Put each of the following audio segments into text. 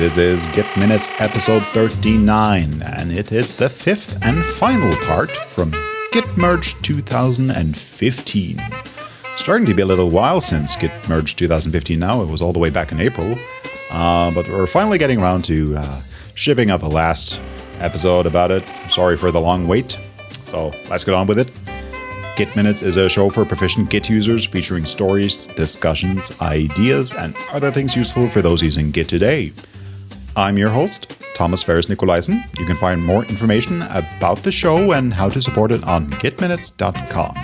This is Git Minutes episode 39, and it is the fifth and final part from Git Merge 2015. Starting to be a little while since Git Merge 2015 now, it was all the way back in April, uh, but we're finally getting around to uh, shipping out the last episode about it. Sorry for the long wait, so let's get on with it. Git Minutes is a show for proficient Git users featuring stories, discussions, ideas, and other things useful for those using Git today. I'm your host, Thomas Ferris Nicolaisen. You can find more information about the show and how to support it on gitminutes.com.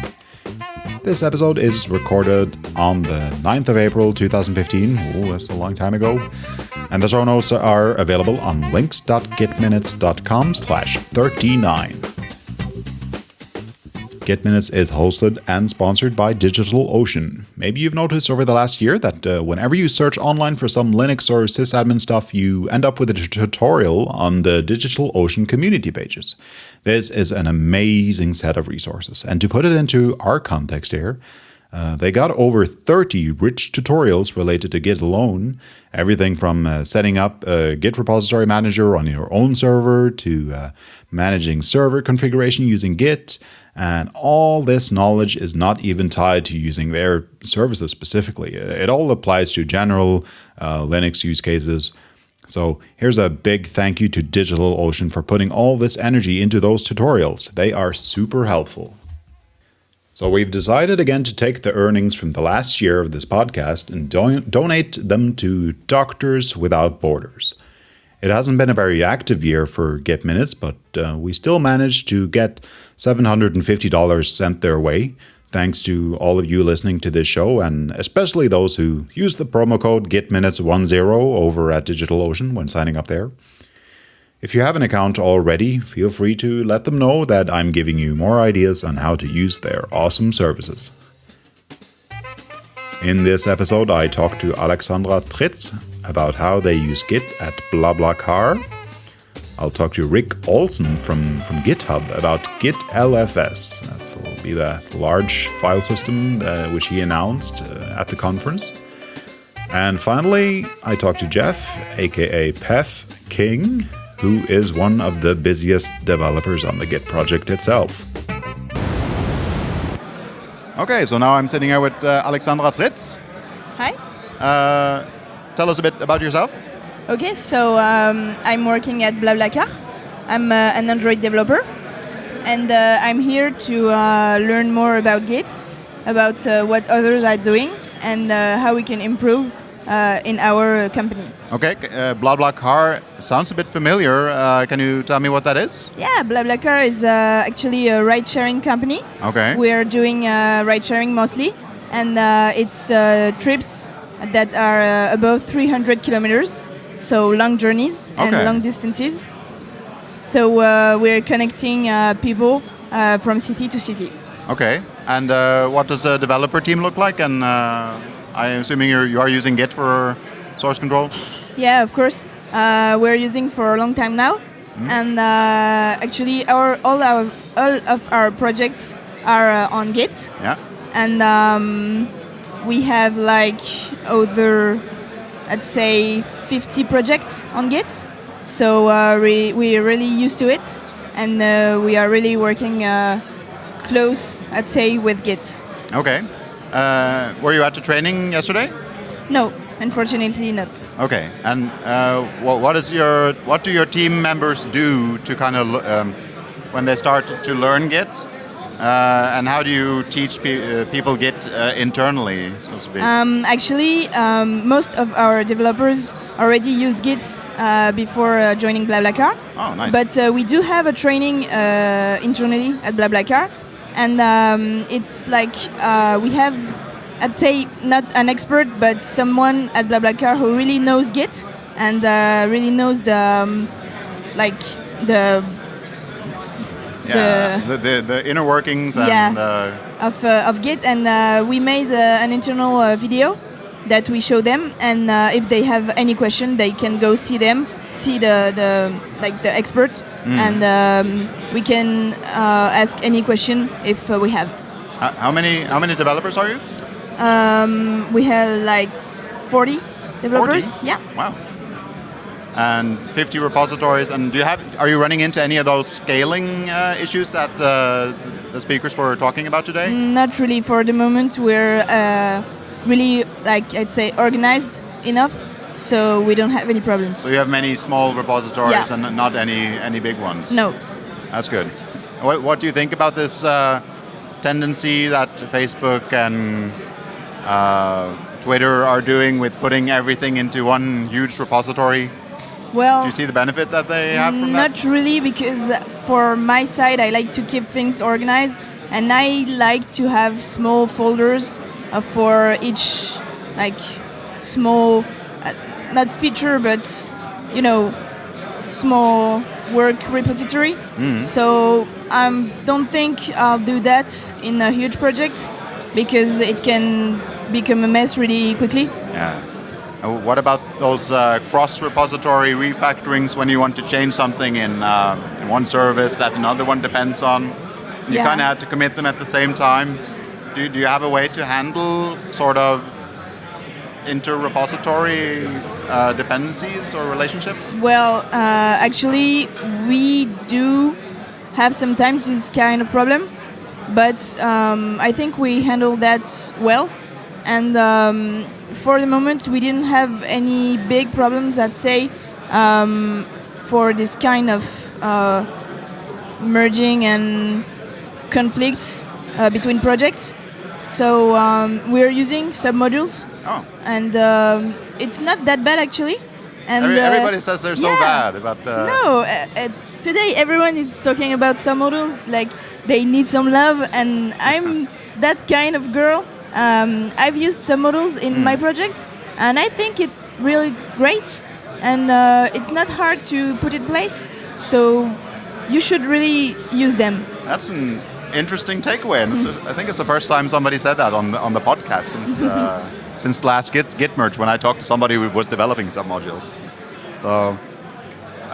This episode is recorded on the 9th of April 2015. Oh, that's a long time ago. And the show notes are available on links.gitminutes.com slash 39. Git Minutes is hosted and sponsored by DigitalOcean. Maybe you've noticed over the last year that uh, whenever you search online for some Linux or sysadmin stuff, you end up with a tutorial on the DigitalOcean community pages. This is an amazing set of resources. And to put it into our context here, uh, they got over 30 rich tutorials related to Git alone. Everything from uh, setting up a Git repository manager on your own server to uh, managing server configuration using Git, and all this knowledge is not even tied to using their services specifically. It all applies to general uh, Linux use cases. So here's a big thank you to DigitalOcean for putting all this energy into those tutorials. They are super helpful. So we've decided again to take the earnings from the last year of this podcast and do donate them to Doctors Without Borders. It hasn't been a very active year for Git Minutes, but uh, we still managed to get $750 sent their way, thanks to all of you listening to this show, and especially those who use the promo code GitMinutes10 over at DigitalOcean when signing up there. If you have an account already, feel free to let them know that I'm giving you more ideas on how to use their awesome services. In this episode, I talked to Alexandra Tritz about how they use Git at BlaBlaCar. I'll talk to Rick Olson from, from GitHub about Git LFS. That will be the large file system uh, which he announced uh, at the conference. And finally, I talk to Jeff, aka Peff King, who is one of the busiest developers on the Git project itself. Okay, so now I'm sitting here with uh, Alexandra Tritz. Hi. Uh, tell us a bit about yourself. Okay, so um, I'm working at BlaBlaCar. I'm uh, an Android developer, and uh, I'm here to uh, learn more about Git, about uh, what others are doing, and how we can improve uh, in our company. Okay, uh, BlaBlaCar sounds a bit familiar. Uh, can you tell me what that is? Yeah, BlaBlaCar is uh, actually a ride-sharing company. Okay. We are doing uh, ride-sharing mostly, and uh, it's trips that are above 300 kilometers, so long journeys okay. and long distances. So we're connecting people from city to city. Okay, and what does the developer team look like, and I'm assuming you're, you are using Git for source control? Yeah, of course. Uh, we're using for a long time now. Mm. And uh, actually, our all our all of our projects are uh, on Git. Yeah. And um, we have like other, I'd say, 50 projects on Git. So uh, we we're really used to it, and uh, we are really working uh, close, I'd say, with Git. Okay. Uh, were you at the training yesterday? No, unfortunately not. Okay, and uh, what, what is your what do your team members do to kind of um, when they start to learn Git? Uh, and how do you teach pe uh, people Git uh, internally, so to speak? Um, actually, um, most of our developers already used Git uh, before uh, joining BlaBlaCar. Oh, nice. But uh, we do have a training internally at BlaBlaCar and um, it's like uh, we have I'd say not an expert but someone at BlaBlaCar who really knows Git and uh, really knows the um, like the yeah, the, the, the, inner workings and, yeah, uh, of, uh, of Git and uh, we made an internal video that we show them and if they have any question they can go see them see the, the like the expert mm. and um, we can uh, ask any question if uh, we have. how many how many developers are you? Um, we have like 40 developers. 40? Yeah. Wow. And 50 repositories. And do you have? Are you running into any of those scaling uh, issues that uh, the speakers were talking about today? Not really. For the moment, we're uh, really like I'd say organized enough, so we don't have any problems. So you have many small repositories Yeah. and not any any big ones. No. That's good. What, what do you think about this uh, tendency that Facebook and uh, Twitter are doing with putting everything into one huge repository? Well, Do you see the benefit that they have from not that? really, because for my side, I like to keep things organized, and I like to have small folders uh, for each, like small, uh, not feature, but you know, small work repository. Mm-hmm. So I um, don't think I'll do that in a huge project because it can become a mess really quickly. Yeah. And what about those uh, cross-repository refactorings when you want to change something in, uh, in one service that another one depends on? You Yeah. kind of have to commit them at the same time. Do you, do you have a way to handle sort of inter-repository uh, dependencies or relationships? Well, uh, actually, we do have sometimes this kind of problem, but um, I think we handle that well. And um, for the moment, we didn't have any big problems. I'd say um, for this kind of uh, merging and conflicts uh, between projects. So um, we're using submodules, Oh, and um, it's not that bad actually. And every, uh, everybody says they're so yeah. bad about the. no, uh, uh, today everyone is talking about submodules like they need some love, and I'm that kind of girl. Um, I've used submodules in my projects, and I think it's really great, and uh, it's not hard to put in place. So you should really use them. That's an interesting takeaway, and it's- I think it's the first time somebody said that on the, on the podcast since uh, since last Git, Git merge when I talked to somebody who was developing submodules. So,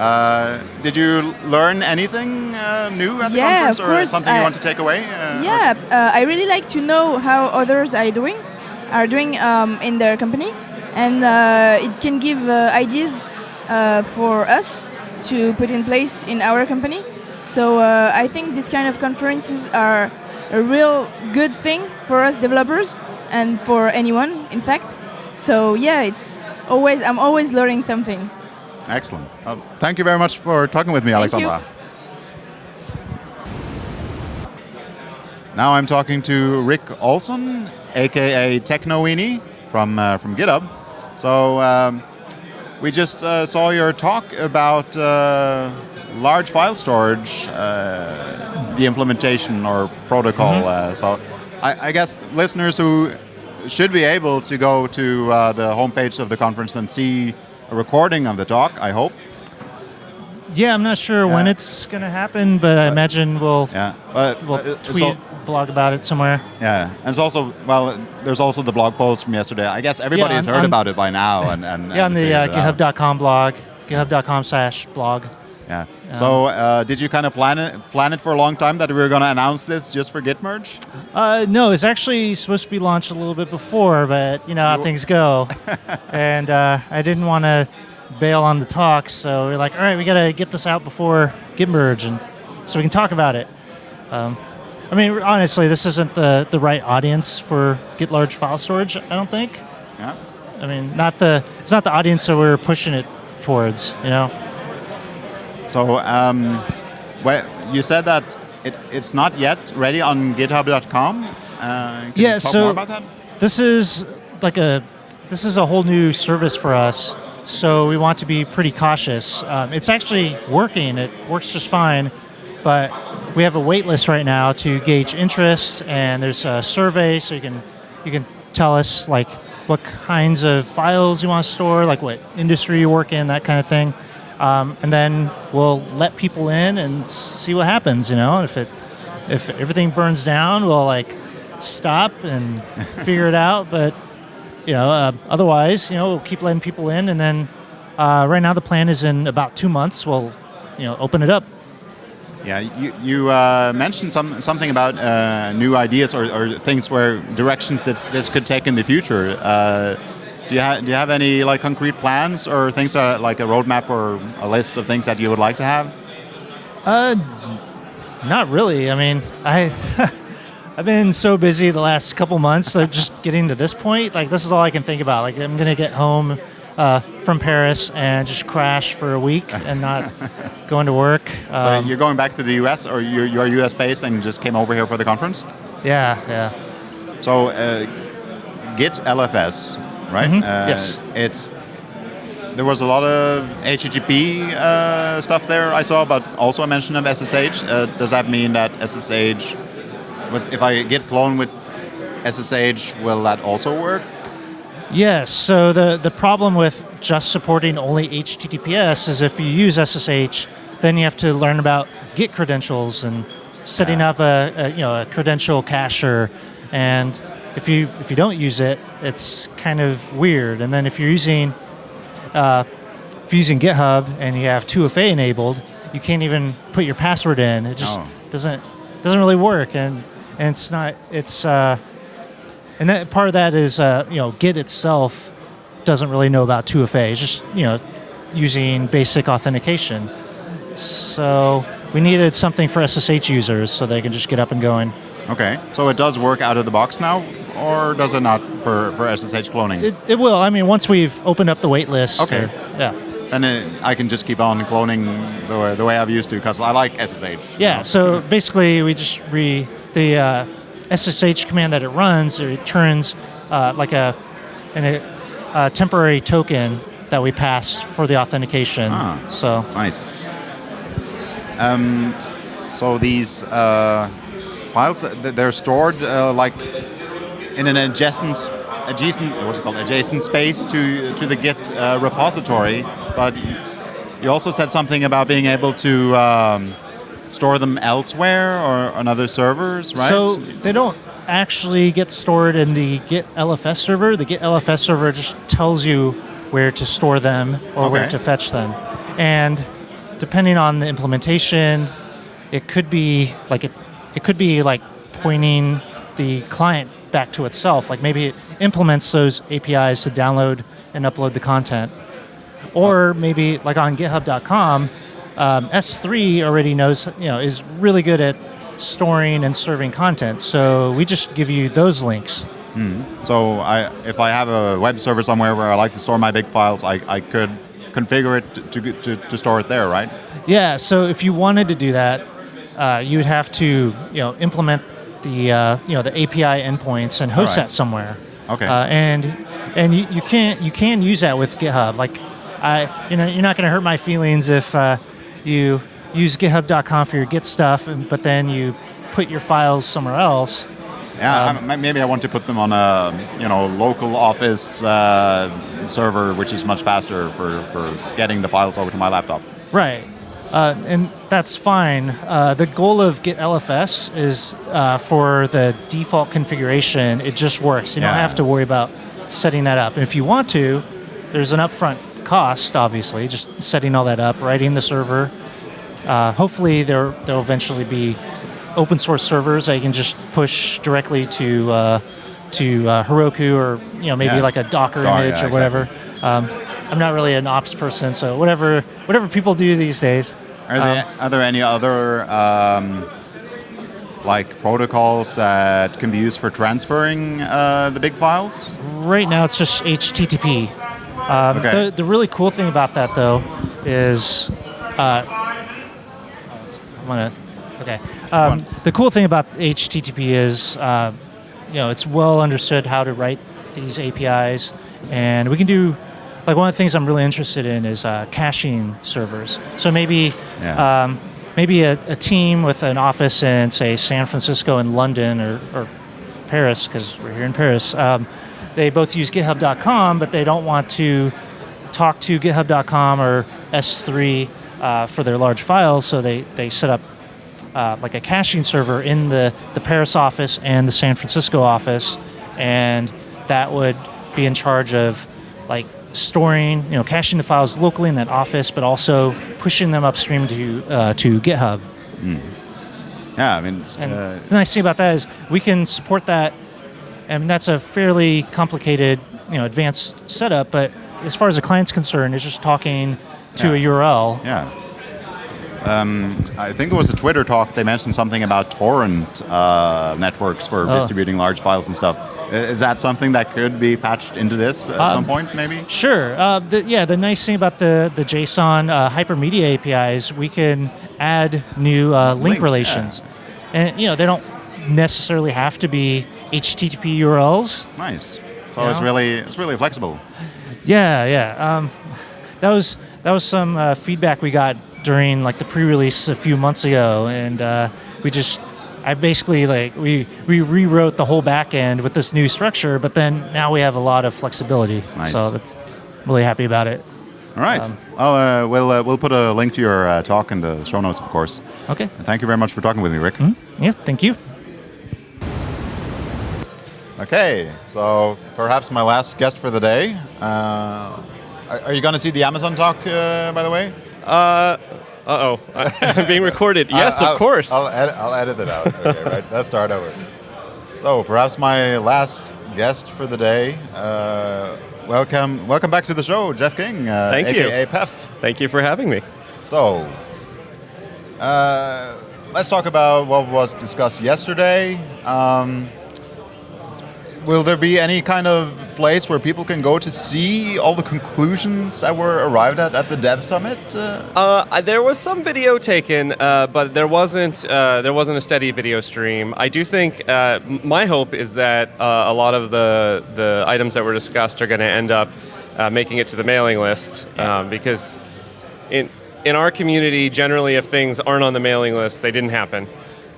uh, did you learn anything uh, new at the Yeah, conference, or course, something you I- want to take away? Uh, Yeah, uh, I really like to know how others are doing, are doing um, in their company, and uh, it can give uh, ideas uh, for us to put in place in our company. So uh, I think this kind of conferences are a real good thing for us developers and for anyone, in fact. So yeah, it's always I'm always learning something. Excellent. Well, thank you very much for talking with me, Thank you. Alexandra. Now I'm talking to Rick Olson, aka Technoweenie from uh, from GitHub. So um, we just uh, saw your talk about uh, large file storage, uh, the implementation or protocol. Uh, so I, I guess listeners who should be able to go to uh, the homepage of the conference and see a recording of the talk. I hope. Yeah, I'm not sure when it's going to happen, but I imagine we'll Yeah. We'll uh, tweet, so- blog about it somewhere. yeah, and it's also well. There's also the blog post from yesterday. I guess everybody Yeah, has on- heard on- about it by now, and, and Yeah, and on the uh, figured it out. GitHub.com blog, GitHub.com slash blog. Yeah. So, uh, did you kind of plan it plan it for a long time that we were going to announce this just for Git merge? Uh, no, it's actually supposed to be launched a little bit before, but you know how things go. and uh, I didn't want to bail on the talk, so we're like, all right, we got to get this out before Git merge, and so we can talk about it. Um, I mean, honestly, this isn't the, the right audience for Git large file storage. I don't think. Yeah. I mean, not the it's not the audience that we're pushing it towards. You know. So, um, well, you said that it, it's not yet ready on GitHub.com. Uh, can Yeah, you talk so- more about that? This is like a this is a whole new service for us, so we want to be pretty cautious. Um, it's actually working; it works just fine, but we have a wait list right now to gauge interest, and there's a survey, so you can you can tell us like what kinds of files you want to store, like what industry you work in, that kind of thing, um, and then we'll let people in and see what happens. You know, if it if everything burns down, we'll like stop and figure it out. But you know, uh, otherwise, you know, we'll keep letting people in, and then uh, right now the plan is in about two months we'll you know open it up. Yeah, you, you uh, mentioned some, something about uh, new ideas or, or things where directions that this could take in the future. Uh, Do you, ha- do you have any like concrete plans or things that like a roadmap or a list of things that you would like to have? Uh, not really. I mean, I I've been so busy the last couple months that just getting to this point, like this is all I can think about. Like I'm gonna get home uh, from Paris and just crash for a week and not going to work. So Um, you're going back to the US or you're, you're US based and just came over here for the conference? yeah, yeah. So uh, Git LFS, right? Mhm, Uh, yes. It's there was a lot of HTTP uh, stuff there I saw, but also a mention of SSH. Uh, does that mean that SSH was if I git clone with SSH, will that also work? Yes. So the the problem with just supporting only HTTPS is if you use SSH, then you have to learn about Git credentials and setting Yeah. up a, a you know a credential cacher, and if you if you don't use it, it's kind of weird. And then if you're using uh, if you're using GitHub and you have 2FA enabled, you can't even put your password in. It just Oh. doesn't doesn't really work, and and it's not it's. Uh, and that part of that is, uh, you know, Git itself doesn't really know about 2FA. It's just, you know, using basic authentication. So we needed something for SSH users so they can just get up and going. Okay, so it does work out of the box now, or does it not for, for SSH cloning? It, it will. I mean, once we've opened up the wait list. Okay. or- yeah. And it, I can just keep on cloning the way, the way I've used to because I like SSH. Yeah. So basically, we just re the uh, SSH command that it runs. It turns uh, like a, an, a, a temporary token that we pass for the authentication. Ah. So Nice. Um, so these uh, files, th- they're stored uh, like in an adjacent, adjacent, what's it called, adjacent space to to the Git uh, repository. But you also said something about being able to um, store them elsewhere or on other servers, right? So they don't actually get stored in the Git LFS server. The Git LFS server just tells you where to store them or where to fetch them. And depending on the implementation, it could be like it, it could be like pointing the client back to itself. Like maybe it implements those APIs to download and upload the content. Or maybe like on GitHub.com, um, S3 already knows, you know, is really good at storing and serving content. So we just give you those links. So I, if I have a web server somewhere where I like to store my big files, I, I could configure it to, to, to store it there, right? Yeah. So if you wanted to do that, uh, you would have to, you know, implement the, uh, you know, the API endpoints and host Alright. that somewhere. Okay. Uh, and and you, you can't you can use that with GitHub. Like, I you know you're not going to hurt my feelings if uh, you use GitHub.com for your Git stuff, and, but then you put your files somewhere else. Yeah, Um, I- maybe I want to put them on a you know local office uh, server, which is much faster for, for getting the files over to my laptop. Right. Uh, and that's fine. Uh, the goal of Git LFS is uh, for the default configuration, it just works. You don't have to worry about setting that up. And if you want to, there's an upfront cost, obviously, just setting all that up, writing the server. Uh, hopefully, there there'll eventually be open source servers that you can just push directly to uh, to uh, Heroku or you know maybe Yeah. like a Docker Docker, image yeah, or whatever. Um, I'm not really an ops person, so whatever whatever people do these days. Are there, are there any other um, like protocols that can be used for transferring uh, the big files? Right now, it's just HTTP. Um, Okay. the, the really cool thing about that, though, is uh, I'm gonna. Okay. Um, the cool thing about HTTP is, uh, you know, it's well understood how to write these APIs, and we can do. Like one of the things I'm really interested in is uh, caching servers. So maybe, Yeah. um, maybe a, a team with an office in say San Francisco and London or, or Paris, because we're here in Paris. Um, they both use GitHub.com, but they don't want to talk to GitHub.com or S3 uh, for their large files, so they, they set up uh, like a caching server in the, the Paris office and the San Francisco office, and that would be in charge of like storing, you know, caching the files locally in that office, but also pushing them upstream to uh, to GitHub. Yeah, I mean, And uh, the nice thing about that is we can support that, and that's a fairly complicated you know advanced setup, but as far as the client's concerned, it's just talking to Yeah. a URL. Yeah. Um, I think it was a Twitter talk. They mentioned something about torrent uh, networks for Oh. distributing large files and stuff. Is that something that could be patched into this at Um, some point, maybe? Sure. Uh, the, yeah, the nice thing about the, the JSON uh, hypermedia APIs, we can add new uh, link Links, yeah. relations. And, you know, they don't necessarily have to be HTTP URLs. Nice. So Yeah. it's really it's really flexible. Yeah, yeah. Um, that was that was some uh, feedback we got during like the pre-release a few months ago, and uh, we just I basically like we we rewrote the whole back end with this new structure, but then now we have a lot of flexibility. Nice. So that's I'm really happy about it. All right. Um, I'll, uh, we'll uh, we'll put a link to your uh, talk in the show notes, of course. Okay. And thank you very much for talking with me, Rick. Yeah. Thank you. Okay, so perhaps my last guest for the day. Uh, are are you going to see the Amazon talk, uh, by the way? Uh oh. I'm being recorded. Yes, I'll- of course. I'll, edit, I'll edit it out. Okay, right. Let's start over. So perhaps my last guest for the day. Uh, welcome, welcome back to the show, Jeff King, uh, Thank you. aka Peff. Thank you for having me. So, uh, let's talk about what was discussed yesterday. Um, will there be any kind of place where people can go to see all the conclusions that were arrived at at the Dev Summit? Uh, Uh, there was some video taken, uh, but there wasn't uh, there wasn't a steady video stream. I do think uh, my hope is that uh, a lot of the the items that were discussed are going to end up uh, making it to the mailing list um, because in in our community, generally, if things aren't on the mailing list, they didn't happen.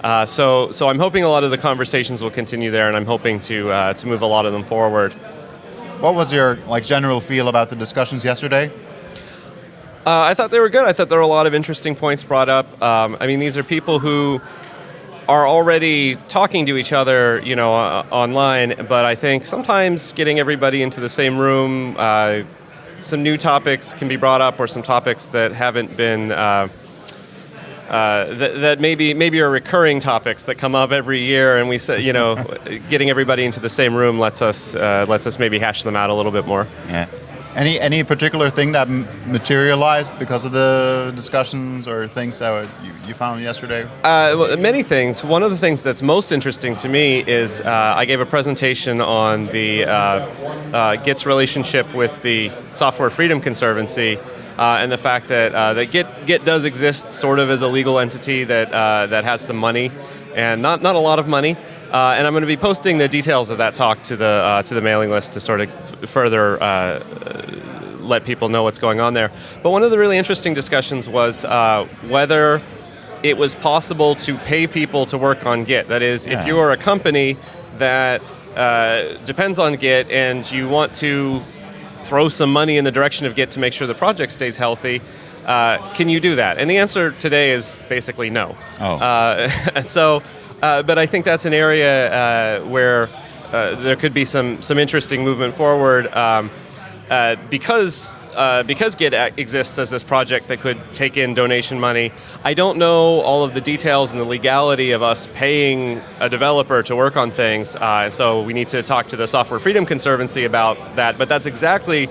Uh, so, so I'm hoping a lot of the conversations will continue there, and I'm hoping to uh, to move a lot of them forward. what was your like general feel about the discussions yesterday? Uh, I thought they were good. I thought there were a lot of interesting points brought up. Um, I mean, these are people who are already talking to each other, you know, uh, online. But I think sometimes getting everybody into the same room, uh, some new topics can be brought up, or some topics that haven't been. Uh, that, that maybe maybe are recurring topics that come up every year, and we say, you know, getting everybody into the same room lets us uh, lets us maybe hash them out a little bit more. Yeah. Any any particular thing that m- materialized because of the discussions or things that you, you found yesterday? Uh, well, many things. One of the things that's most interesting to me is uh, I gave a presentation on the uh, uh, Git's relationship with the Software Freedom Conservancy. Uh, and the fact that uh, that Git Git does exist sort of as a legal entity that uh, that has some money, and not not a lot of money. Uh, and I'm going to be posting the details of that talk to the uh, to the mailing list to sort of f- further uh, let people know what's going on there. But one of the really interesting discussions was uh, whether it was possible to pay people to work on Git. That is, Yeah. if you are a company that uh, depends on Git and you want to throw some money in the direction of Git to make sure the project stays healthy, uh, can you do that? And the answer today is basically no. Oh. Uh, so, uh, but I think that's an area uh, where uh, there could be some some interesting movement forward um, uh, because. Uh, because Git exists as this project that could take in donation money, I don't know all of the details and the legality of us paying a developer to work on things, uh, and so we need to talk to the Software Freedom Conservancy about that. But that's exactly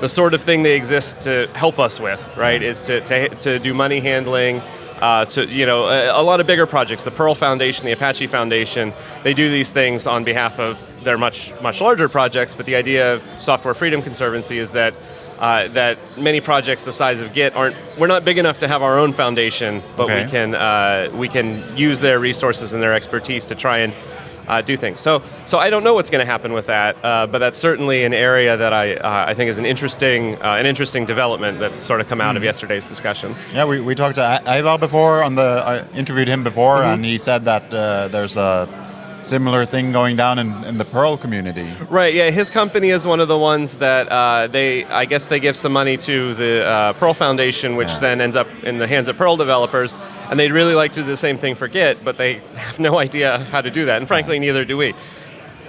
the sort of thing they exist to help us with, right? Is to, to, to do money handling, uh, to you know a, a lot of bigger projects. The Perl Foundation, the Apache Foundation, they do these things on behalf of their much much larger projects. But the idea of Software Freedom Conservancy is that. Uh, that many projects the size of Git aren't. We're not big enough to have our own foundation, but Okay. we can uh, we can use their resources and their expertise to try and uh, do things. So, so I don't know what's going to happen with that, uh, but that's certainly an area that I, uh, I think is an interesting, uh, an interesting development that's sort of come out of yesterday's discussions. Yeah, we, we talked to Ævar before on the. I interviewed him before, Mm-hmm. and he said that uh, there's a similar thing going down in, in the Perl community. Right. Yeah. His company is one of the ones that uh, they, I guess, they give some money to the uh, Perl Foundation, which Yeah. then ends up in the hands of Perl developers, and they'd really like to do the same thing for Git, but they have no idea how to do that, and frankly, neither do we.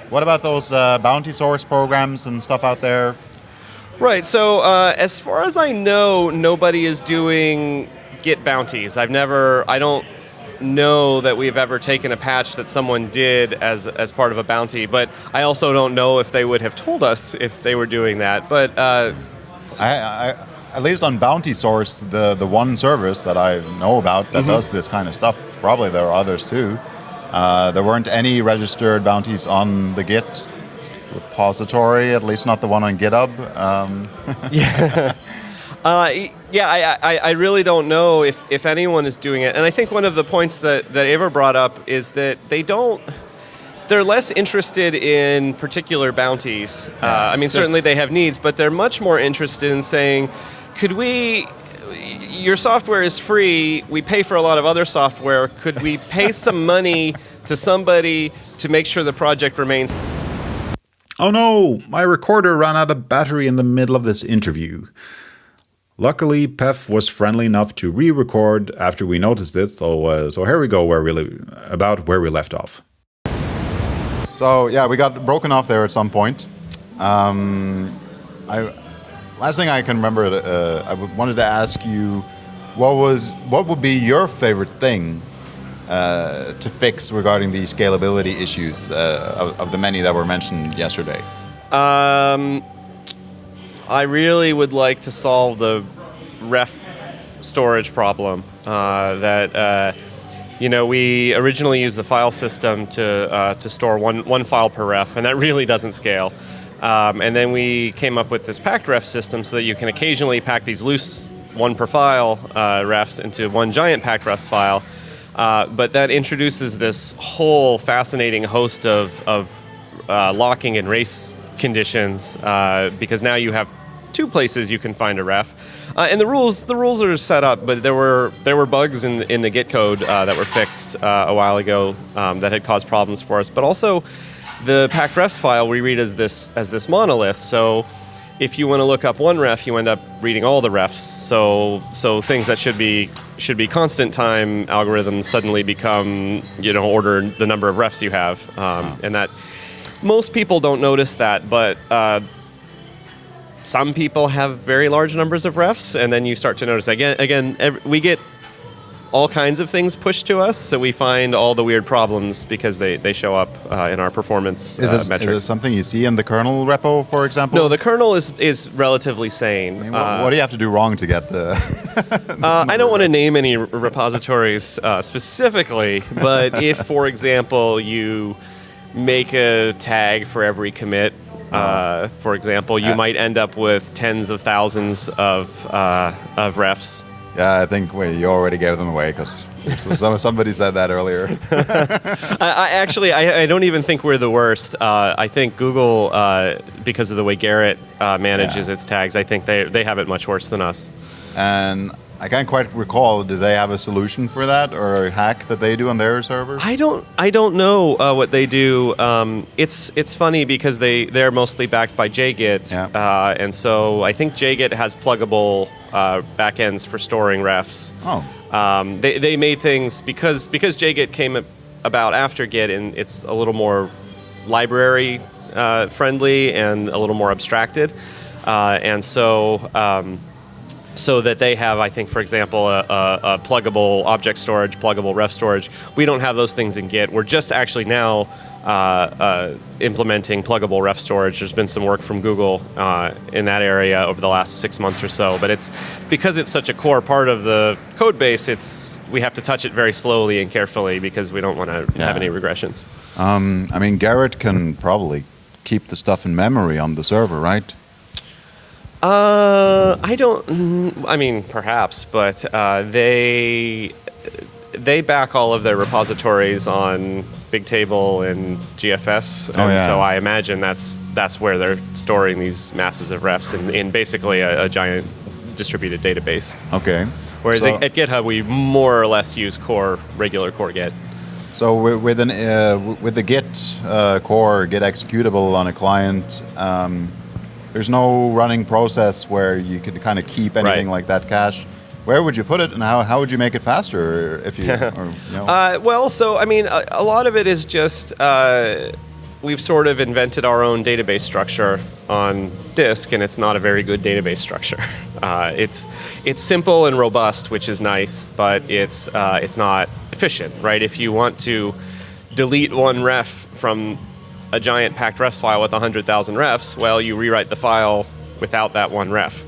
What about those uh, bounty source programs and stuff out there? Right. So, uh, as far as I know, nobody is doing Git bounties. I've never. I don't know that we've ever taken a patch that someone did as as part of a bounty, but I also don't know if they would have told us if they were doing that. But uh, I, I, at least on Bountysource, the the one service that I know about that does this kind of stuff. Probably there are others too. Uh, there weren't any registered bounties on the Git repository, at least not the one on GitHub. Um, Uh, y- yeah, I, I, I really don't know if, if anyone is doing it. And I think one of the points that, that Ævar brought up is that they don't, they're less interested in particular bounties. Uh, I mean, Just- certainly they have needs, but they're much more interested in saying, could we, your software is free, we pay for a lot of other software, could we pay some money to somebody to make sure the project remains Oh no, my recorder ran out of battery in the middle of this interview. Luckily, Peff was friendly enough to re-record after we noticed it, so uh, so here we go where we about where we left off. So yeah, we got broken off there at some point. Um, I last thing I can remember, uh, I w- wanted to ask you, what was what would be your favorite thing uh, to fix regarding the scalability issues uh, of, of the many that were mentioned yesterday? Um, I really would like to solve the ref storage problem. Uh, that uh, you know, we originally used the file system to uh, to store one one file per ref, and that really doesn't scale. Um, and then we came up with this packed ref system so that you can occasionally pack these loose one per file uh, refs into one giant packed refs file. Uh, but that introduces this whole fascinating host of, of uh, locking and race conditions uh, because now you have two places you can find a ref. Uh, and the rules the rules are set up, but there were there were bugs in in the Git code uh, that were fixed uh, a while ago um, that had caused problems for us. But also, the packed refs file we read as this as this monolith. So if you want to look up one ref, you end up reading all the refs. So so things that should be should be constant time algorithms suddenly become you know order the number of refs you have, um, and that most people don't notice that, but. Uh, some people have very large numbers of refs, and then you start to notice again. Again, ev- we get all kinds of things pushed to us, so we find all the weird problems because they, they show up uh, in our performance Is uh, this, is this something you see in the kernel repo, for example? no, the kernel is is relatively sane. I mean, what, Uh, what do you have to do wrong to get the? Uh, I don't want to name any repositories uh, specifically, but if, for example, you make a tag for every commit, uh, for example, you Uh, might end up with tens of thousands of uh, of refs. yeah, I think you already gave them away because somebody said that earlier. I, I actually, I, I don't even think we're the worst. Uh, I think Google, uh, because of the way Gerrit uh, manages Yeah. its tags, I think they they have it much worse than us. and I can't quite recall. Do they have a solution for that or a hack that they do on their servers? I don't I don't know uh, what they do. Um, it's it's funny because they they're mostly backed by JGit, Yeah. uh, and so I think JGit has pluggable uh, backends for storing refs. oh, Um, they, they made things because because JGit came about after Git, and it's a little more library uh, friendly and a little more abstracted, uh, and so. Um, so that they have, I think, for example, a, a, a pluggable object storage, pluggable ref storage. We don't have those things in Git. We're just actually now uh, uh, implementing pluggable ref storage. There's been some work from Google uh, in that area over the last six months or so. But it's because it's such a core part of the code base. It's we have to touch it very slowly and carefully because we don't want to Yeah. have any regressions. um, I mean, Gerrit can probably keep the stuff in memory on the server, right? Uh, I don't. mm, I mean, perhaps, but uh, they they back all of their repositories on Bigtable and GFS, and Oh, yeah. so I imagine that's that's where they're storing these masses of refs in, in basically a, a giant distributed database. Okay. Whereas so, at, at GitHub, we more or less use core regular core Git. so with an uh, with the Git uh, core Git executable on a client, um, there's no running process where you could kind of keep anything Right. like that cache. Where would you put it, and how, how would you make it faster if you, or, you know? Uh, well, so I mean, a, a lot of it is just uh, we've sort of invented our own database structure on disk, and it's not a very good database structure. Uh, it's it's simple and robust, which is nice, but it's uh, it's not efficient, right? If you want to delete one ref from a giant packed refs file with 100,000 refs, well, you rewrite the file without that one ref.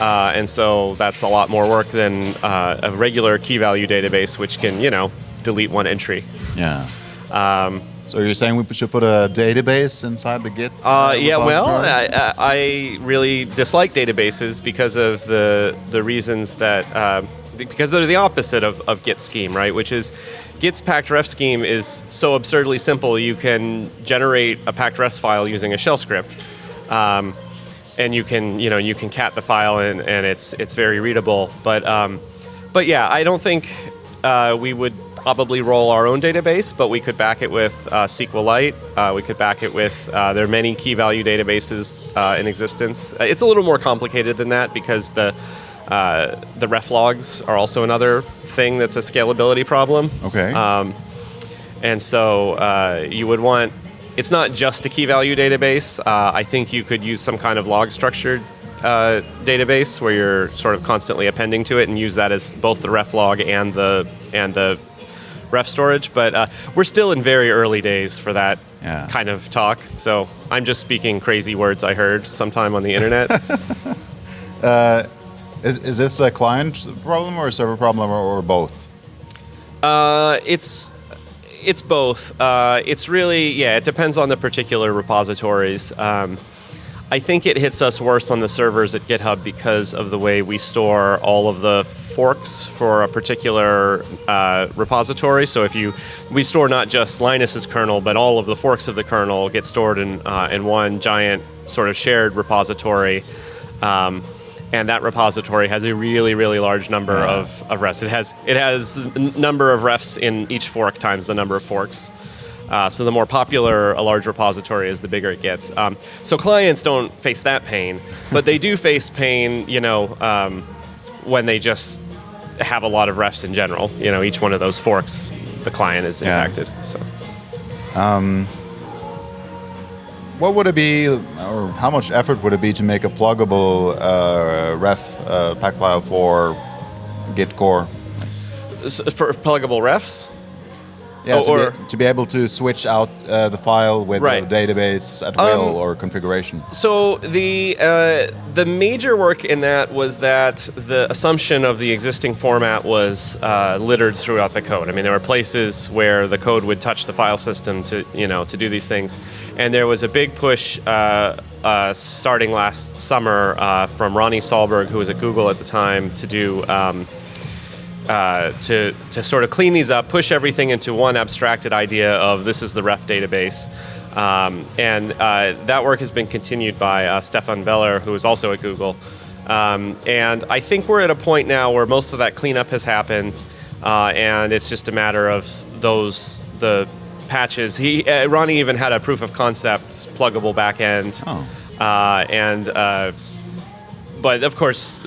Uh, and so that's a lot more work than uh, a regular key value database, which can, you know, delete one entry. Yeah. Um, so you're saying we should put a database inside the Git? Uh, yeah, well, I, I, really dislike databases because of the the reasons that uh, because they're the opposite of, of Git scheme, right? Which is Git's packed ref scheme is so absurdly simple. You can generate a packed refs file using a shell script. Um, and you can you know you can cat the file and, and it's it's very readable. But um, but yeah, I don't think uh, we would probably roll our own database, but we could back it with uh, SQLite. Uh, we could back it with, uh, there are many key value databases uh, in existence. Uh, it's a little more complicated than that because the, uh, the ref logs are also another thing that's a scalability problem. Okay. Um, and so you would want, it's not just a key value database. I think you could use some kind of log structured uh, database where you're sort of constantly appending to it and use that as both the ref log and the and the ref storage, but uh, we're still in very early days for that yeah. kind of talk. So I'm just speaking crazy words I heard sometime on the internet. is, is this a client problem or a server problem or, or both? Uh, it's it's both. Uh, it's really yeah. It depends on the particular repositories. Um, I think it hits us worse on the servers at GitHub because of the way we store all of the forks for a particular uh, repository. So if you, we store not just Linus's kernel, but all of the forks of the kernel get stored in uh, in one giant sort of shared repository. Um, and that repository has a really, really large number yeah. of, of refs. It has it has number of refs in each fork times the number of forks. Uh, so the more popular a large repository is, the bigger it gets. Um, so clients don't face that pain, but they do face pain, you know, um, when they just have a lot of refs in general. You know, each one of those forks, the client is impacted. Yeah. So. Um, what would it be, or how much effort would it be to make a pluggable uh, ref uh, pack file for Git core? For pluggable refs? Yeah, to, or, be, to be able to switch out uh, the file with right. database at will um, or configuration. So the uh, the major work in that was that the assumption of the existing format was uh, littered throughout the code. I mean, there were places where the code would touch the file system to you know to do these things, and there was a big push. Uh, uh, starting last summer uh, from Ronnie Sahlberg, who was at Google at the time, to do um, uh, to, to sort of clean these up, push everything into one abstracted idea of this is the ref database. Um, and uh, that work has been continued by uh, Stefan Beller, who is also at Google. Um, and I think we're at a point now where most of that cleanup has happened, uh, and it's just a matter of those the patches. He uh, Ronnie even had a proof of concept pluggable backend, oh. and but of course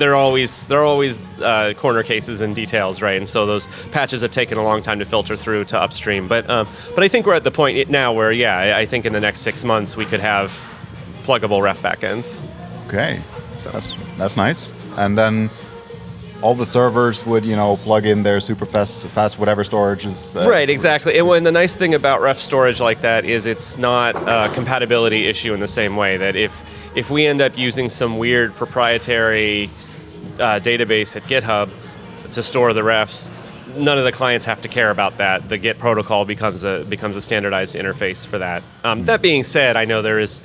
they're always they're always uh, corner cases and details, right? And so those patches have taken a long time to filter through to upstream. But um, but I think we're at the point now where yeah, I, I, think in the next six months we could have pluggable ref backends. Okay, so that's that's nice. And then all the servers would you know plug in their super fast fast whatever storage is uh, right exactly and when the nice thing about ref storage like that is it's not a compatibility issue in the same way that if if we end up using some weird proprietary uh, database at GitHub to store the refs, none of the clients have to care about that. The Git protocol becomes a becomes a standardized interface for that. Um, that being said, I know there is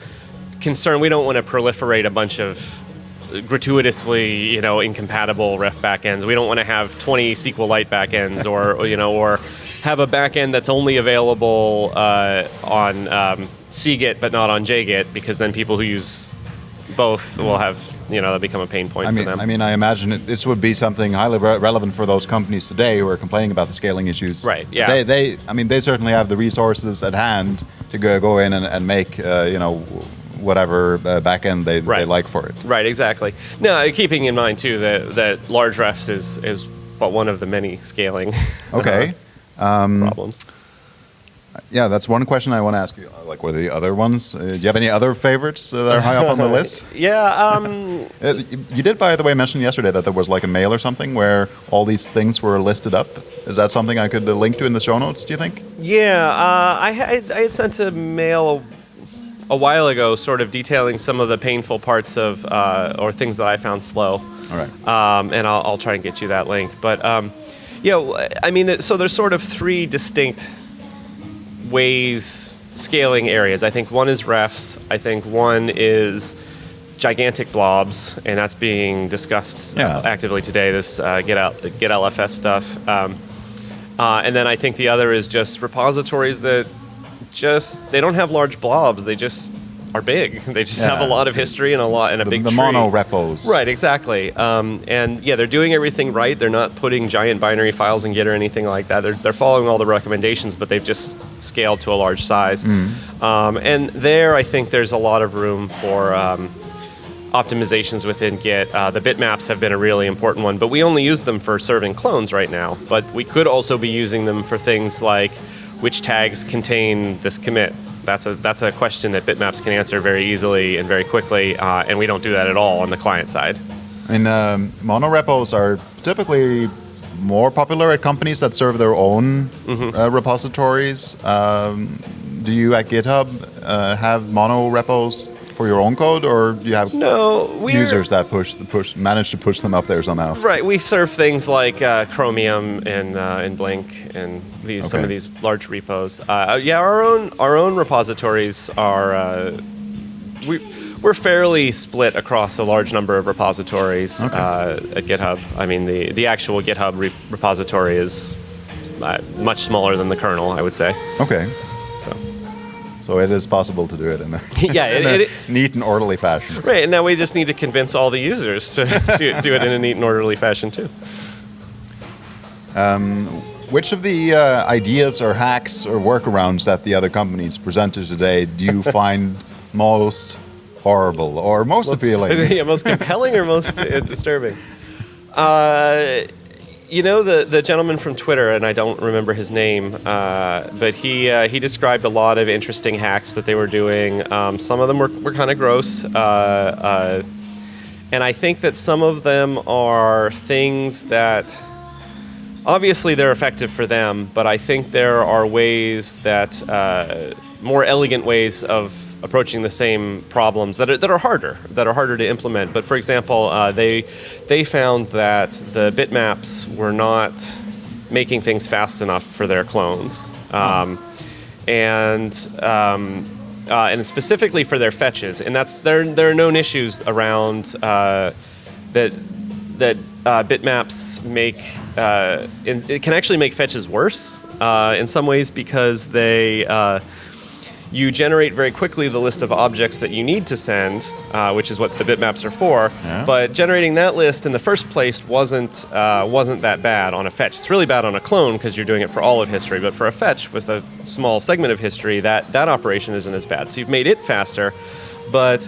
concern. We don't want to proliferate a bunch of gratuitously, you know, incompatible ref backends. We don't want to have 20 SQLite backends, or you know, or have a backend that's only available uh, on um, cgit but not on jgit, because then people who use both will have you know that become a pain point I mean, for them. I mean, I imagine it, this would be something highly re- relevant for those companies today who are complaining about the scaling issues. Right. Yeah. They, they I mean, they certainly have the resources at hand to go, go in and, and make uh, you know whatever uh, backend they, right. they like for it. Right. Exactly. Now, keeping in mind too that that large refs is is but one of the many scaling. Okay. um, problems yeah, that's one question I want to ask you. Like, what are the other ones? Uh, do you have any other favorites that are high up on the list? yeah, um, Uh, you did, by the way, mention yesterday that there was like a mail or something where all these things were listed up. Is that something I could uh, link to in the show notes? Do you think? Yeah, uh, I, had, I had sent a mail a, a while ago, sort of detailing some of the painful parts of uh, or things that I found slow. All right. um, and I'll, I'll try and get you that link. But um, yeah, I mean, so there's sort of three distinct ways scaling areas. I think one is refs. I think one is gigantic blobs, and that's being discussed Yeah. actively today. This uh, get out Git LFS stuff. Um, uh, and then I think the other is just repositories that just they don't have large blobs. They just are big. They just have a lot of history and a lot and a The, big the tree. mono repos. Right, exactly. Um, and yeah, they're doing everything right. They're not putting giant binary files in Git or anything like that. They're, they're following all the recommendations, but they've just scaled to a large size. Um, and there, I think there's a lot of room for um, optimizations within Git. Uh, the bitmaps have been a really important one, but we only use them for serving clones right now. But we could also be using them for things like which tags contain this commit. That's a that's a question that bitmaps can answer very easily and very quickly, uh, and we don't do that at all on the client side. And um, mono repos are typically more popular at companies that serve their own Mm-hmm. uh, repositories. Um, do you at GitHub uh, have mono repos for your own code, or do you have No, users that push push manage to push them up there somehow? Right, we serve things like uh, Chromium and uh, and Blink and these some of these large repos. Uh, yeah, our own our own repositories are uh, we we're fairly split across a large number of repositories Okay. uh, at GitHub. I mean, the the actual GitHub re- repository is uh, much smaller than the kernel, I would say. Okay, So. so it is possible to do it in a, Yeah, in it- a it- neat and orderly fashion. Right, and now we just need to convince all the users to do, do it in a neat and orderly fashion too. Which of the uh, ideas or hacks or workarounds that the other companies presented today do you find most horrible or most appealing? yeah, most compelling or most uh, disturbing? Uh, you know the the gentleman from Twitter, and I don't remember his name, uh, but he uh, he described a lot of interesting hacks that they were doing. Um, some of them were, were kind of gross, uh, uh, and I think that some of them are things that obviously they're effective for them, but I think there are ways that uh, more elegant ways of approaching the same problems that are, that are harder, that are harder to implement. But for example, uh, they they found that the bitmaps were not making things fast enough for their clones, um, and um, uh, and specifically for their fetches. And that's there there are known issues around uh, that that uh, bitmaps make uh, in, it can actually make fetches worse uh, in some ways because they uh, you generate very quickly the list of objects that you need to send, uh, which is what the bitmaps are for. Yeah. But generating that list in the first place wasn't uh, wasn't that bad on a fetch. It's really bad on a clone because you're doing it for all of history. But for a fetch with a small segment of history, that that operation isn't as bad. So you've made it faster, but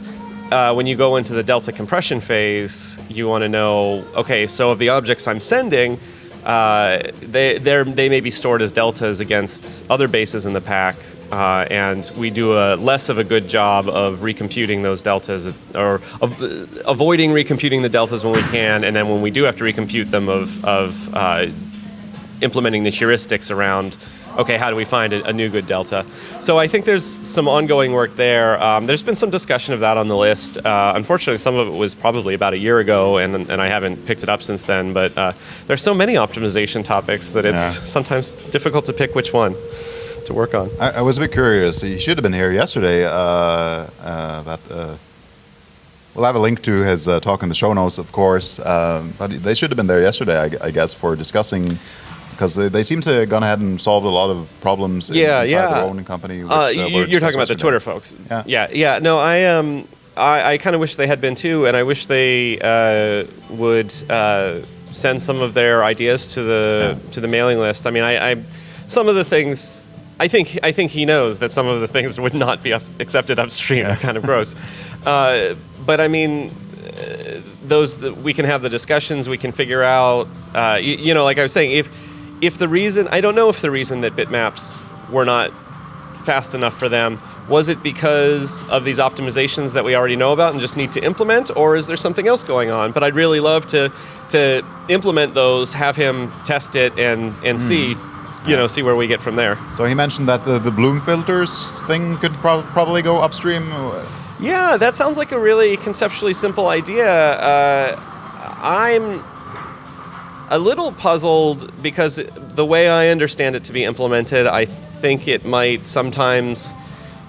uh, when you go into the delta compression phase, you want to know, okay, so of the objects I'm sending, uh, they they may be stored as deltas against other bases in the pack, uh, and we do a less of a good job of recomputing those deltas, or of, avoiding recomputing the deltas when we can, and then when we do have to recompute them, of of uh, implementing the heuristics around okay how do we find a, a new good delta so i think there's some ongoing work there um, there's been some discussion of that on the list uh, unfortunately some of it was probably about a year ago and, and i haven't picked it up since then but uh, there's so many optimization topics that it's Yeah. sometimes difficult to pick which one to work on I, I was a bit curious. He should have been here yesterday. Uh, uh, that uh, we'll have a link to his uh, talk in the show notes, of course. Um, but they should have been there yesterday, I, I guess, for discussing because they, they seem to have gone ahead and solved a lot of problems Yeah, inside yeah. their own company. Which, Uh, uh, you, you're talking about the. Twitter folks. Yeah. yeah, yeah. No, I um, I, I kind of wish they had been too, and I wish they uh, would uh, send some of their ideas to the to the mailing list. I mean, I, I some of the things. I think I think he knows that some of the things would not be up, accepted upstream. They're kind of gross, uh, but I mean, uh, those that we can have the discussions. We can figure out. Uh, you, you know, like I was saying, if if the reason I don't know if the reason that bitmaps were not fast enough for them Was it because of these optimizations that we already know about and just need to implement, or is there something else going on? But I'd really love to to implement those, have him test it, and and see, you know, see where we get from there. So he mentioned that the, the bloom filters thing could prob probably go upstream. Yeah, that sounds like a really conceptually simple idea. Uh, I'm a little puzzled because the way I understand it to be implemented, I think it might sometimes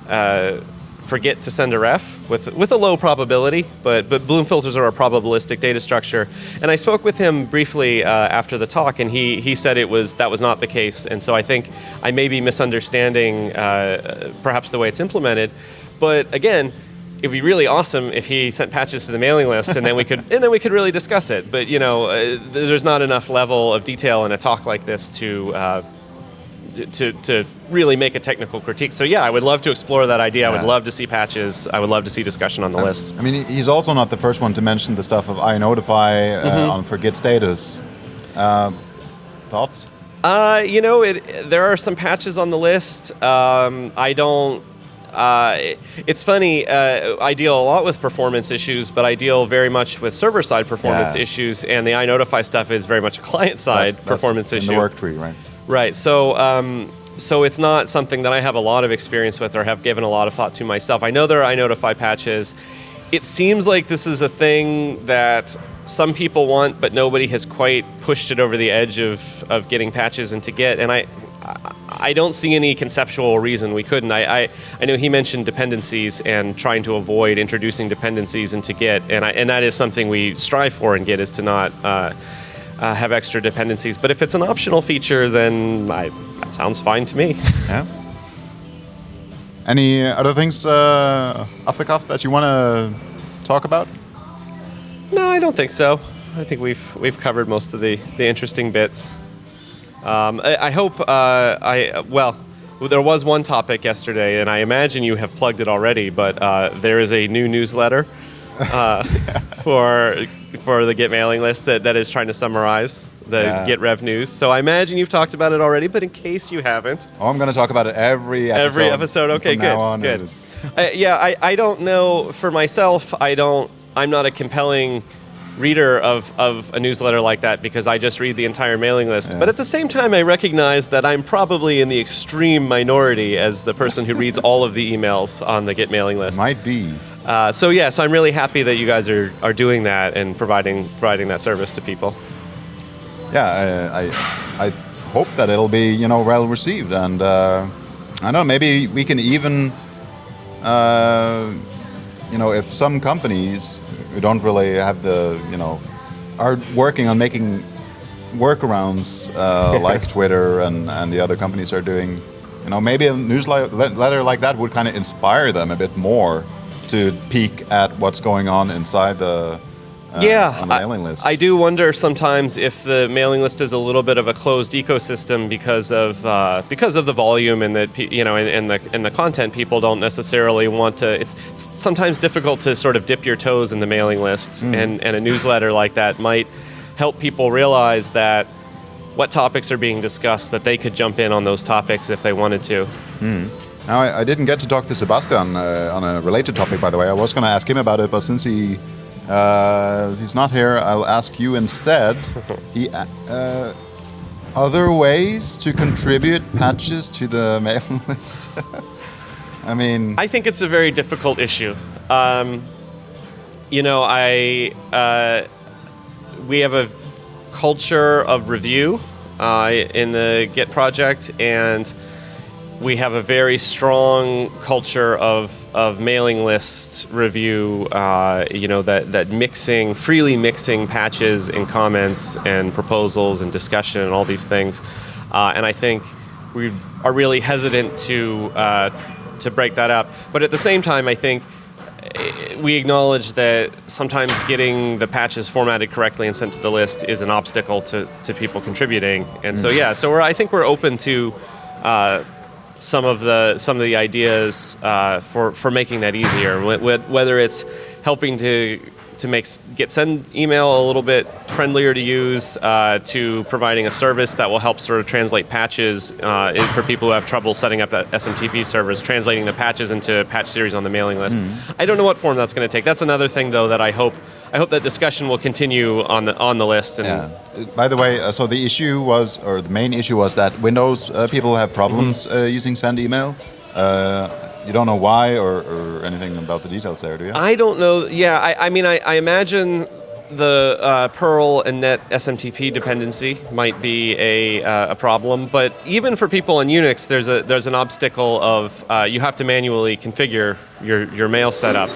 uh, forget to send a ref with with a low probability. But but Bloom filters are a probabilistic data structure, and I spoke with him briefly uh, after the talk, and he he said it was that was not the case, and so I think I may be misunderstanding uh, perhaps the way it's implemented. But again, it'd be really awesome if he sent patches to the mailing list, and then we could and then we could really discuss it. But you know, uh, there's not enough level of detail in a talk like this to. Uh, to, to really make a technical critique. So yeah, I would love to explore that idea. I would love to see patches. I would love to see discussion on the list. I mean, he's also not the first one to mention the stuff of iNotify uh, Mm-hmm. on for git status. Uh, thoughts? Uh, you know, it, there are some patches on the list. Um, I don't. Uh, it's funny. Uh, I deal a lot with performance issues, but I deal very much with server-side performance Yeah. issues, and the iNotify stuff is very much a client-side That's- that's performance in issue. the work tree, right? Right. So, um, so it's not something that I have a lot of experience with or have given a lot of thought to myself. I know there are iNotify patches. It seems like this is a thing that some people want, but nobody has quite pushed it over the edge of, of getting patches into Git. And I, I- don't see any conceptual reason we couldn't. I, I, I know he mentioned dependencies and trying to avoid introducing dependencies into Git, and I, and that is something we strive for in Git is to not. Uh, uh, have extra dependencies. But if it's an optional feature, then I, that sounds fine to me. Yeah. Any other things uh, off the cuff that you want to talk about? no, I don't think so. I think we've we've covered most of the, the interesting bits. Um, I, I hope uh, I well. There was one topic yesterday, and I imagine you have plugged it already. But uh, there is a new newsletter uh, for for the Git mailing list that, that is trying to summarize the Yeah. Git Rev news. So I imagine you've talked about it already. But in case you haven't, Oh, I'm going to talk about it every episode. Every episode, okay, good, on, good. Uh, yeah, I, I don't know for myself. I don't. I'm not a compelling reader of, of a newsletter like that because I just read the entire mailing list. Yeah. But at the same time, I recognize that I'm probably in the extreme minority as the person who reads all of the emails on the Git mailing list. Might be. Uh, so yeah, so I'm really happy that you guys are, are doing that and providing providing that service to people. Yeah, I, I, I hope that it'll be you know well received, and uh, I don't know maybe we can even, uh, you know, if some companies who don't really have the you know are working on making workarounds uh, like Twitter and, and the other companies are doing, you know, maybe a newsletter like that would kind of inspire them a bit more to peek at what's going on inside the uh, yeah, on the I- mailing list. I, do wonder sometimes if the mailing list is a little bit of a closed ecosystem because of uh, because of the volume and the you know and, and the and the content. People don't necessarily want to. It's sometimes difficult to sort of dip your toes in the mailing list, and and a newsletter like that might help people realize that what topics are being discussed that they could jump in on those topics if they wanted to. Now, I, I didn't get to talk to Sebastian uh, on a related topic, by the way. I was going to ask him about it, but since he uh, he's not here, I'll ask you instead. He, uh, uh, other ways to contribute patches to the mailing list. I mean, I think it's a very difficult issue. Um, you know, I uh, we have a culture of review uh, in the Git project, and we have a very strong culture of, of mailing list review. Uh, you know that that mixing, freely mixing patches and comments and proposals and discussion and all these things. Uh, and I think we are really hesitant to uh, to break that up. But at the same time, I think eh, we acknowledge that sometimes getting the patches formatted correctly and sent to the list is an obstacle to, to people contributing. And so yeah, so we're I think we're open to uh, some of the some of the ideas uh, for for making that easier. Wh- wh- Whether it's helping to to make Git send email a little bit friendlier to use, uh, to providing a service that will help sort of translate patches uh, for people who have trouble setting up that SMTP servers, translating the patches into patch series on the mailing list. I don't know what form that's going to take. That's another thing though that I hope I hope that discussion will continue on the on the list. And Yeah. By the way, uh, so the issue was, or the main issue was that Windows uh, people have problems Mm-hmm. uh, using send email. Uh, you don't know why or, or anything about the details there, do you? I don't know. Yeah, I, I mean, I, I imagine the uh, Perl and Net SMTP dependency might be a, uh, a problem. But even for people in Unix, there's a there's an obstacle of uh, you have to manually configure your, your mail setup,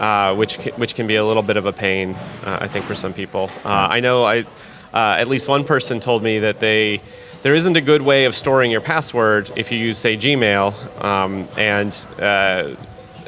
uh, which which can be a little bit of a pain, uh, I think, for some people. Uh, I know I uh, at least one person told me that they there isn't a good way of storing your password if you use, say, Gmail, um, and uh,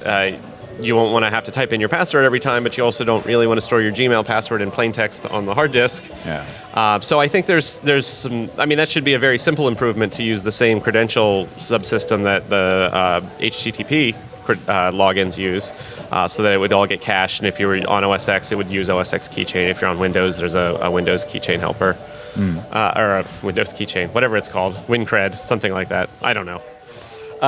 uh, you won't want to have to type in your password every time, but you also don't really want to store your Gmail password in plain text on the hard disk. Yeah. Uh, so I think there's there's some. I mean, that should be a very simple improvement to use the same credential subsystem that the uh, HTTP uh, logins use, uh, so that it would all get cached. And if you were on OS X, it would use OS X keychain. If you're on Windows, there's a, a Windows keychain helper, uh, or a Windows keychain, whatever it's called, WinCred, something like that. I don't know. Uh,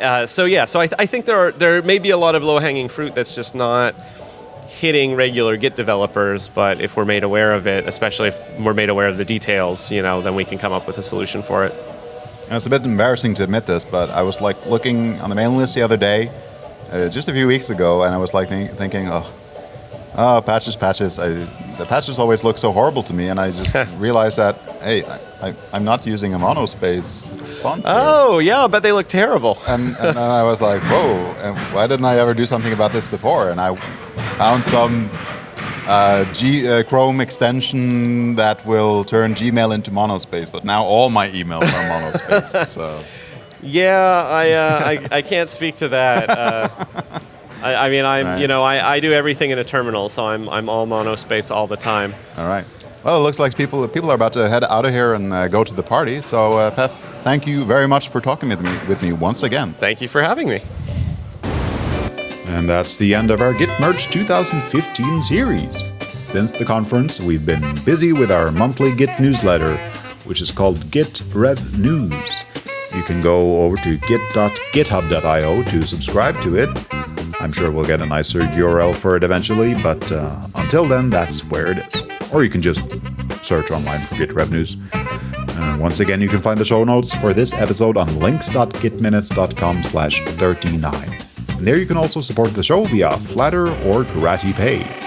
uh, so yeah, so I, th- I think there are there may be a lot of low hanging fruit that's just not hitting regular Git developers. But if we're made aware of it, especially if we're made aware of the details, you know, then we can come up with a solution for it. It's a bit embarrassing to admit this, but I was like looking on the mailing list the other day, uh, just a few weeks ago, and I was like think, thinking, oh, oh, patches, patches. I, the patches always look so horrible to me, and I just realized that hey, I, I'm not using a monospace font. here. Oh yeah, I bet they look terrible. And, and then I was like, whoa, and why didn't I ever do something about this before? And I found some uh, G, uh, Chrome extension that will turn Gmail into monospace, but now all my emails are monospace. so. Yeah, I uh, I, I can't speak to that. Uh, I, I mean, I'm Right. you know I, I do everything in a terminal, so I'm I'm all monospace all the time. All right. Well, it looks like people people are about to head out of here and uh, go to the party. So, uh, Peff, thank you very much for talking with me with me once again. Thank you for having me. And that's the end of our Git Merge 2015 series. Since the conference, we've been busy with our monthly Git newsletter, which is called Git Rev News. You can go over to git.github.io to subscribe to it. I'm sure we'll get a nicer URL for it eventually, but uh, until then, that's where it is. Or you can just search online for Git Rev News. Uh, once again, you can find the show notes for this episode on links.gitminutes.com slash 39. And there you can also support the show via Flattr or Gratipay.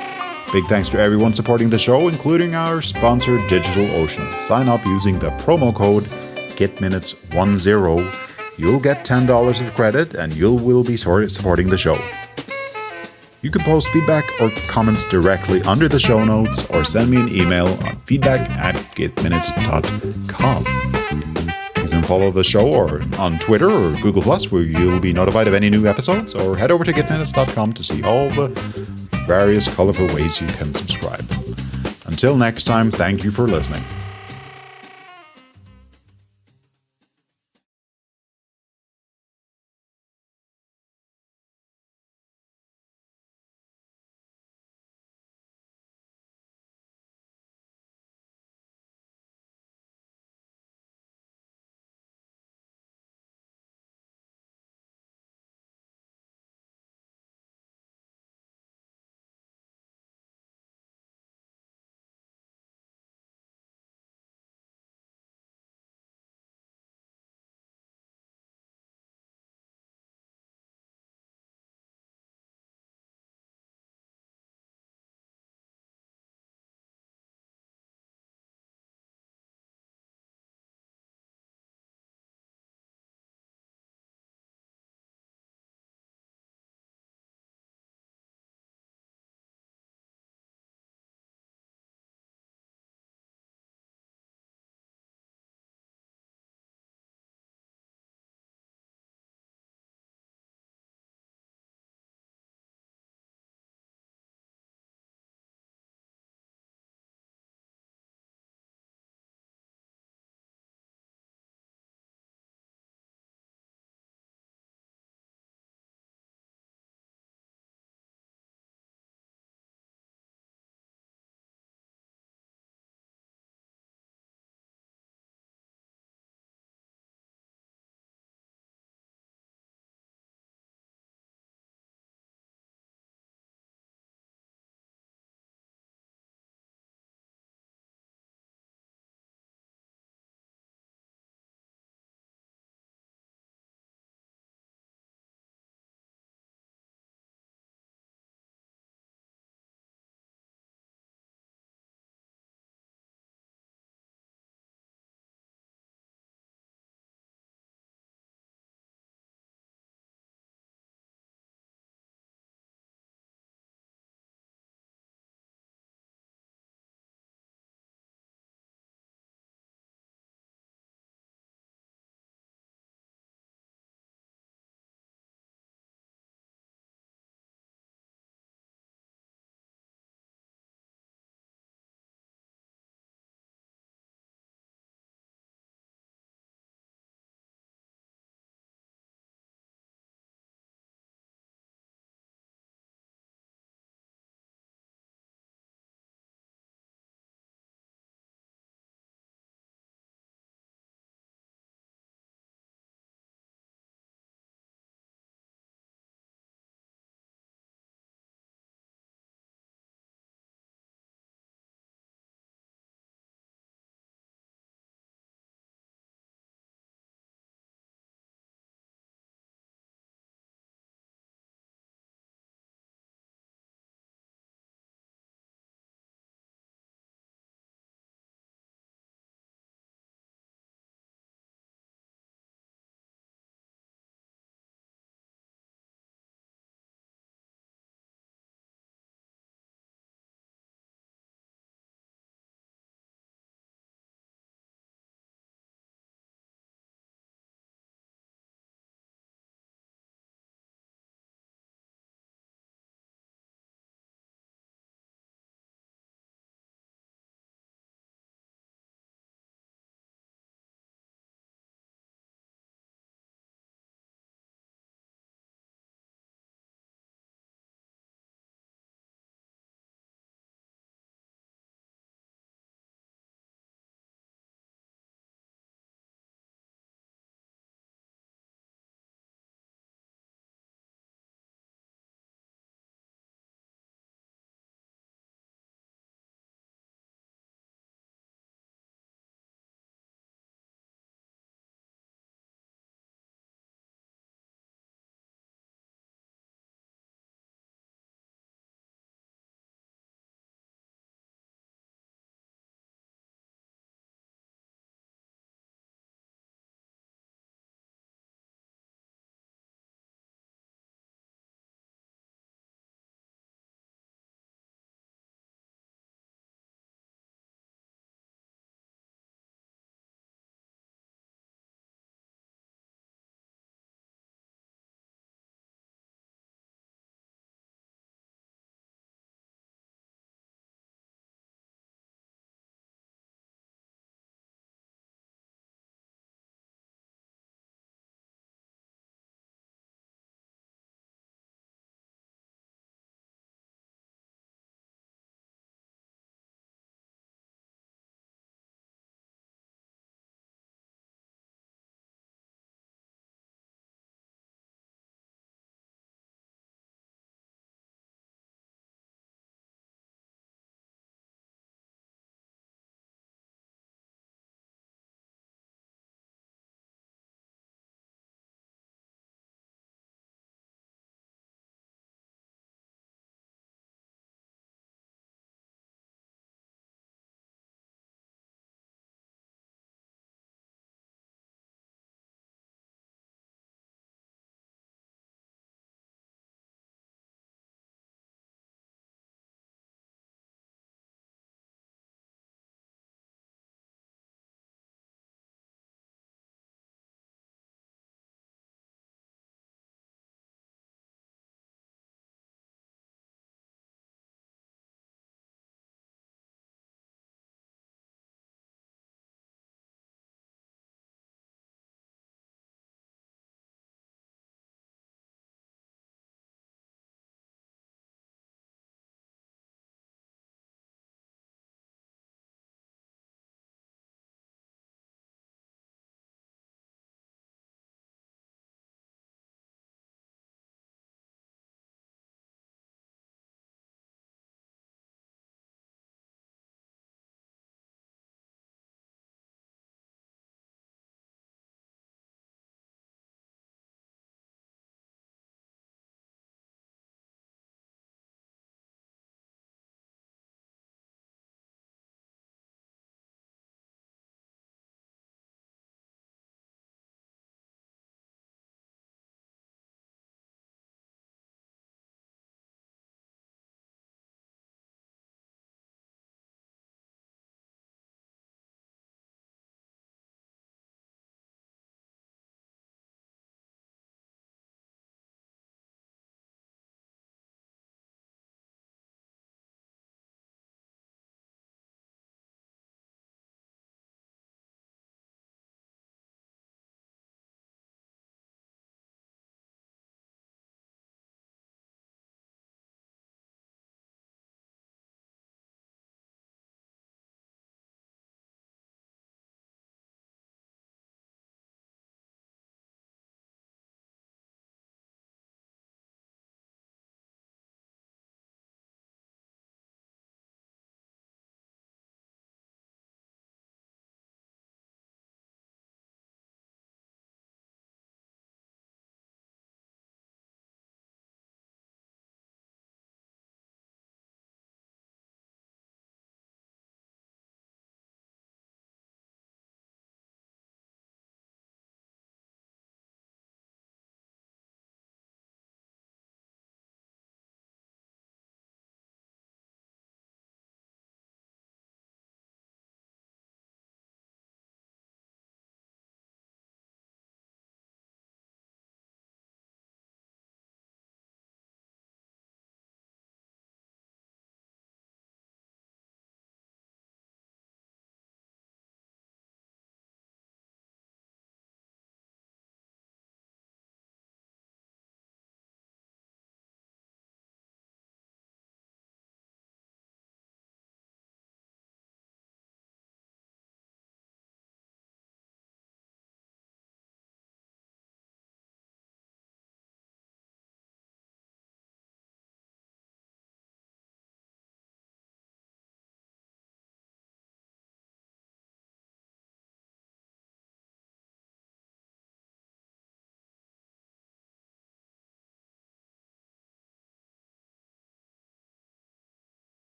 Big thanks to everyone supporting the show, including our sponsor DigitalOcean. Sign up using the promo code GitMinutes10. You'll get $10 of credit and you will be supporting the show. You can post feedback or comments directly under the show notes or send me an email on feedback at gitminutes.com. You can follow the show or on Twitter or Google Plus where you'll be notified of any new episodes or head over to gitminutes.com to see all the various colorful ways you can subscribe. Until next time, thank you for listening.